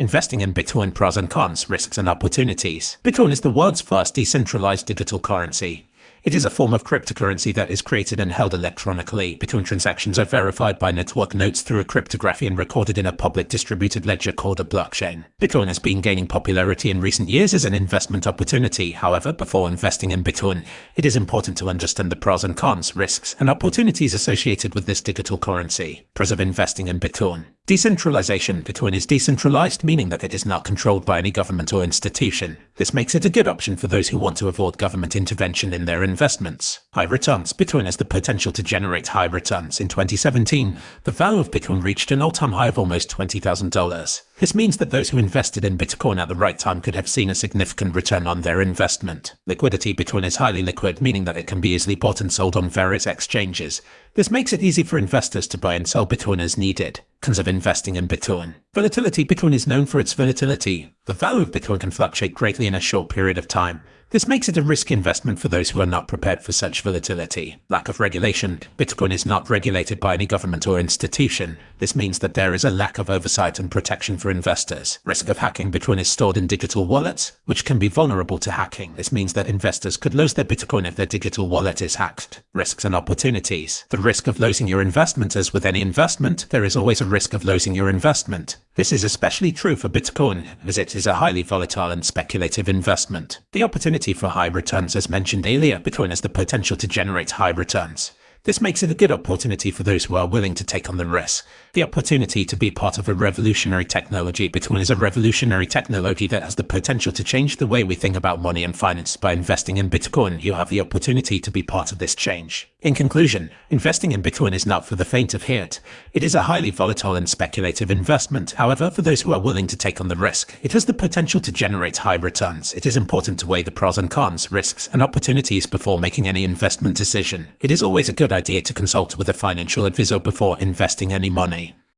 Investing in Bitcoin pros and cons, risks and opportunities. Bitcoin is the world's first decentralized digital currency. It is a form of cryptocurrency that is created and held electronically. Bitcoin transactions are verified by network nodes through a cryptography and recorded in a public distributed ledger called a blockchain. Bitcoin has been gaining popularity in recent years as an investment opportunity. However, before investing in Bitcoin, it is important to understand the pros and cons, risks, and opportunities associated with this digital currency. Pros of investing in Bitcoin. Decentralization. Bitcoin is decentralized, meaning that it is not controlled by any government or institution. This makes it a good option for those who want to avoid government intervention in their investments. High returns. Bitcoin has the potential to generate high returns. In 2017, the value of Bitcoin reached an all-time high of almost $20,000. This means that those who invested in Bitcoin at the right time could have seen a significant return on their investment. Liquidity Bitcoin is highly liquid, meaning that it can be easily bought and sold on various exchanges. This makes it easy for investors to buy and sell Bitcoin as needed. Cons of investing in Bitcoin. Volatility Bitcoin is known for its volatility. The value of Bitcoin can fluctuate greatly in a short period of time. This makes it a risky investment for those who are not prepared for such volatility. Lack of regulation. Bitcoin is not regulated by any government or institution. This means that there is a lack of oversight and protection for investors. Risk of hacking. Bitcoin is stored in digital wallets, which can be vulnerable to hacking. This means that investors could lose their Bitcoin if their digital wallet is hacked. Risks and opportunities. The risk of losing your investment as with any investment, there is always a risk of losing your investment. This is especially true for Bitcoin, as it is a highly volatile and speculative investment. The opportunity for high returns as mentioned earlier, Bitcoin has the potential to generate high returns. This makes it a good opportunity for those who are willing to take on the risk. The opportunity to be part of a revolutionary technology. Bitcoin is a revolutionary technology that has the potential to change the way we think about money and finance. By investing in Bitcoin, you have the opportunity to be part of this change. In conclusion, investing in Bitcoin is not for the faint of heart. It is a highly volatile and speculative investment. However, for those who are willing to take on the risk, it has the potential to generate high returns. It is important to weigh the pros and cons, risks, and opportunities before making any investment decision. It is always a good idea to consult with a financial advisor before investing any money.